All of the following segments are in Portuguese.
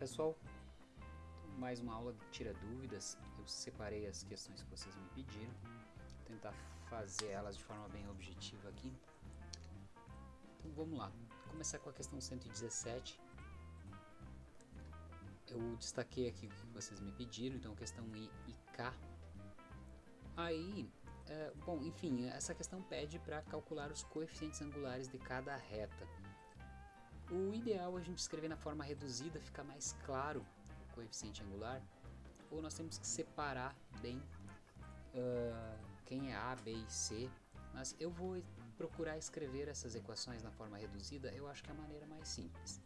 pessoal, mais uma aula de tira dúvidas. Eu separei as questões que vocês me pediram, Vou tentar fazer elas de forma bem objetiva aqui. Então vamos lá, Vou começar com a questão 117. Eu destaquei aqui o que vocês me pediram, então questão I e K. Aí, é, bom, enfim, essa questão pede para calcular os coeficientes angulares de cada reta. O ideal é a gente escrever na forma reduzida, fica mais claro o coeficiente angular, ou nós temos que separar bem uh, quem é A, B e C, mas eu vou procurar escrever essas equações na forma reduzida, eu acho que é a maneira mais simples.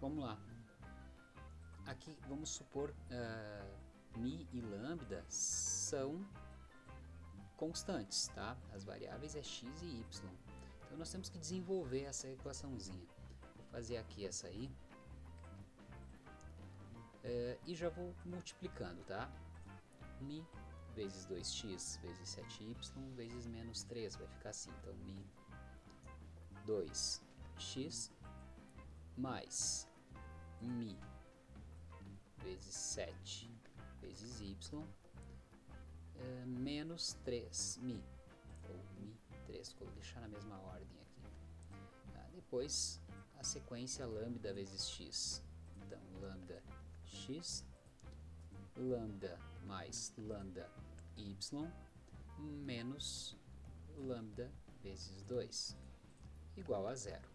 Vamos lá. Aqui vamos supor uh, Mi e Lambda são constantes, tá? As variáveis é x e y. Então nós temos que desenvolver essa equaçãozinha fazer aqui essa aí. É, e já vou multiplicando, tá? Mi vezes 2x vezes 7y vezes menos 3, vai ficar assim. Então, mi 2x mais mi vezes 7 vezes y é, menos 3 mi, ou mi 3, vou deixar na mesma ordem aqui. Tá? Depois a sequência lambda vezes x. Então, lambda x, lambda mais lambda y, menos lambda vezes 2, igual a zero.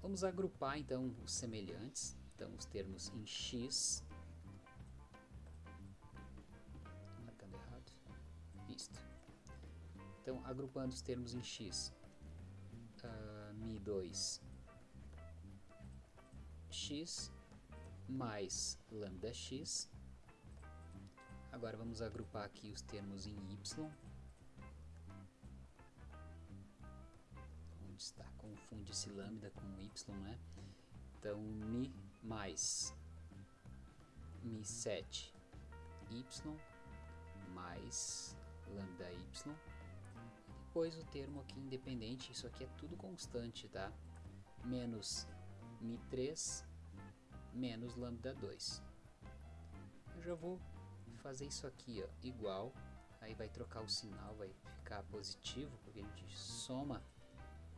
Vamos agrupar então os semelhantes, então os termos em x, isto. Então, agrupando os termos em x, uh, Mi2 x mais lambda x. Agora vamos agrupar aqui os termos em y. Onde está? Confunde esse lambda com y, né? Então, mi mais mi7 y mais lambda y depois o termo aqui independente, isso aqui é tudo constante, tá? Menos Mi3 menos lambda 2. Eu já vou fazer isso aqui, ó, igual, aí vai trocar o sinal, vai ficar positivo, porque a gente soma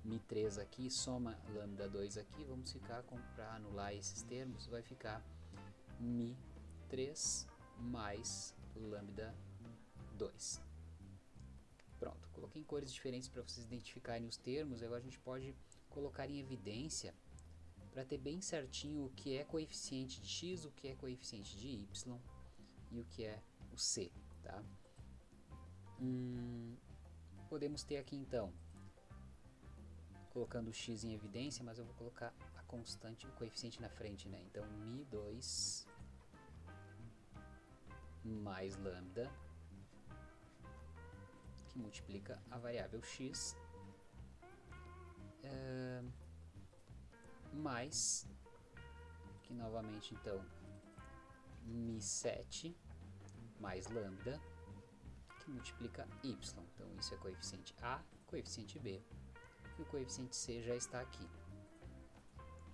Mi3 aqui, soma lambda 2 aqui, vamos ficar, para anular esses termos, vai ficar Mi3 mais lambda 2. Pronto, coloquei em cores diferentes para vocês identificarem os termos, agora a gente pode colocar em evidência para ter bem certinho o que é coeficiente de x, o que é coeficiente de y e o que é o c, tá? Hum, podemos ter aqui então, colocando o x em evidência, mas eu vou colocar a constante, o coeficiente na frente, né? Então, mi2 mais lambda multiplica a variável x é, mais que novamente então mi7 mais lambda que multiplica y. Então isso é coeficiente A, coeficiente B. E o coeficiente C já está aqui.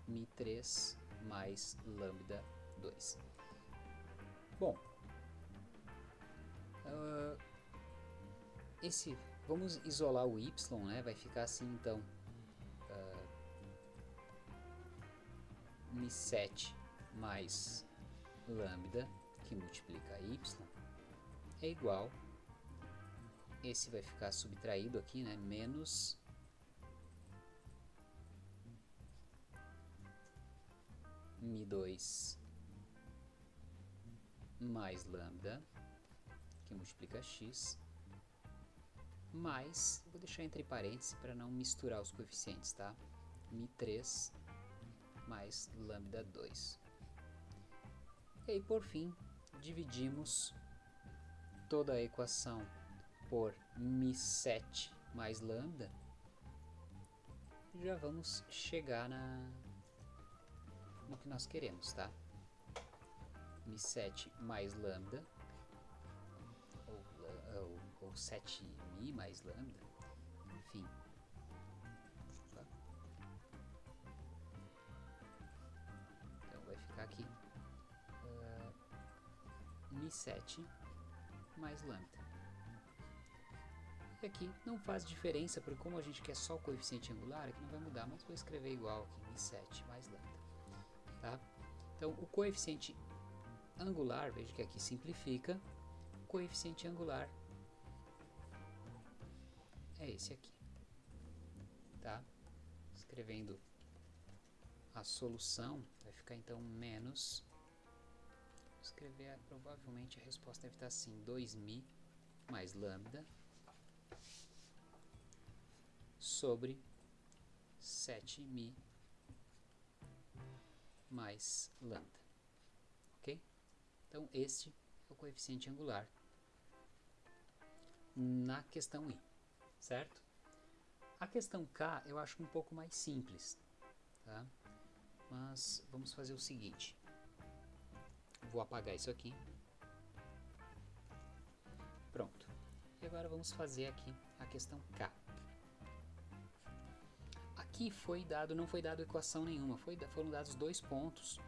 Mi3 mais lambda 2. Bom, uh, esse, vamos isolar o y, né? Vai ficar assim então. Uh, Mi7 mais lambda, que multiplica y, é igual. Esse vai ficar subtraído aqui, né? Menos Mi2 mais lambda, que multiplica x, mais, vou deixar entre parênteses para não misturar os coeficientes, tá? Mi3 mais lambda 2. E aí, por fim, dividimos toda a equação por Mi7 mais lambda. Já vamos chegar na, no que nós queremos, tá? Mi7 mais lambda ou, ou 7mi mais lambda, enfim. Então vai ficar aqui uh, Mi7 mais lambda. E aqui não faz diferença, porque como a gente quer só o coeficiente angular, aqui não vai mudar, mas vou escrever igual aqui, Mi7 mais lambda. Tá? Então, o coeficiente angular, veja que aqui simplifica, o coeficiente angular é esse aqui. Tá? Escrevendo a solução, vai ficar então menos, escrever, provavelmente a resposta deve estar assim, 2mi mais lambda sobre 7mi mais lambda, ok? Então, este é o coeficiente angular na questão I, certo? A questão K eu acho um pouco mais simples, tá? Mas vamos fazer o seguinte. Vou apagar isso aqui. Pronto. E agora vamos fazer aqui a questão K. Aqui foi dado, não foi dado equação nenhuma, foi, foram dados dois pontos.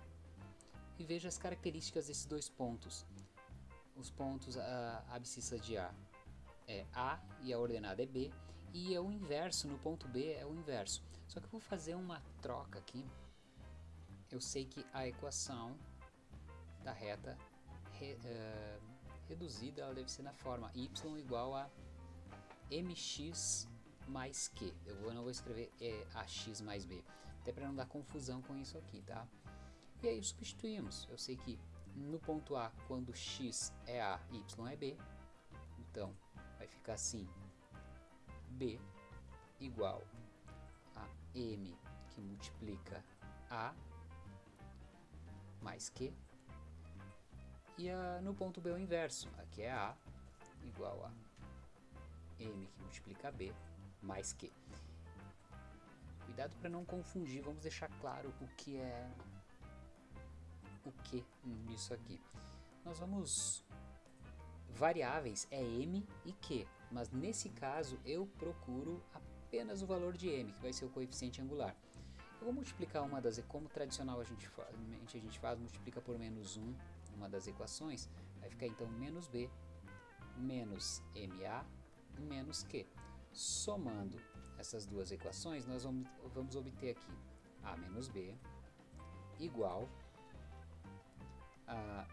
E veja as características desses dois pontos. Os pontos, a, a abscissa de A é A e a ordenada é B. E é o inverso, no ponto B é o inverso. Só que eu vou fazer uma troca aqui eu sei que a equação da reta re, uh, reduzida ela deve ser na forma y igual a mx mais q. Eu vou, não vou escrever é, ax mais b, até para não dar confusão com isso aqui, tá? E aí substituímos. Eu sei que no ponto A, quando x é A, y é B, então vai ficar assim, B igual a M que multiplica A mais Q. E a, no ponto B é o inverso. Aqui é A igual a M que multiplica B mais Q. Cuidado para não confundir, vamos deixar claro o que é o que nisso aqui. Nós vamos variáveis é m e q, mas nesse caso eu procuro apenas o valor de m, que vai ser o coeficiente angular. Eu vou multiplicar uma das, como tradicional a gente, a gente faz, multiplica por menos 1 uma das equações, vai ficar então menos b menos ma menos q. Somando essas duas equações, nós vamos, vamos obter aqui a menos b igual a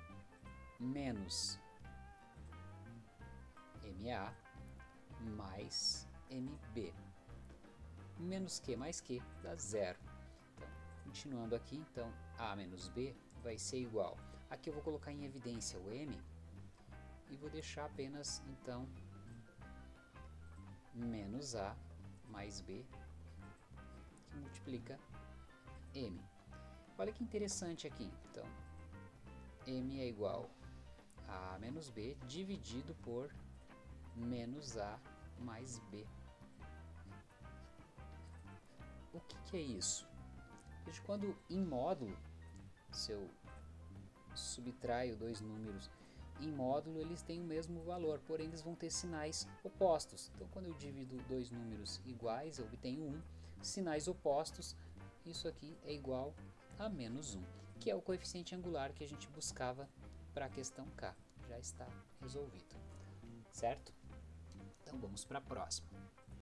menos ma mais mb. Menos q mais q dá zero. Continuando aqui, então, A menos B vai ser igual. Aqui eu vou colocar em evidência o M e vou deixar apenas, então, menos A mais B, que multiplica M. Olha que interessante aqui, então, M é igual a A menos B dividido por menos A mais B. O que, que é isso? Veja quando em módulo, se eu subtraio dois números em módulo, eles têm o mesmo valor, porém eles vão ter sinais opostos. Então, quando eu divido dois números iguais, eu obtenho um. Sinais opostos, isso aqui é igual a menos 1, que é o coeficiente angular que a gente buscava para a questão K. Já está resolvido, certo? Então, vamos para a próxima.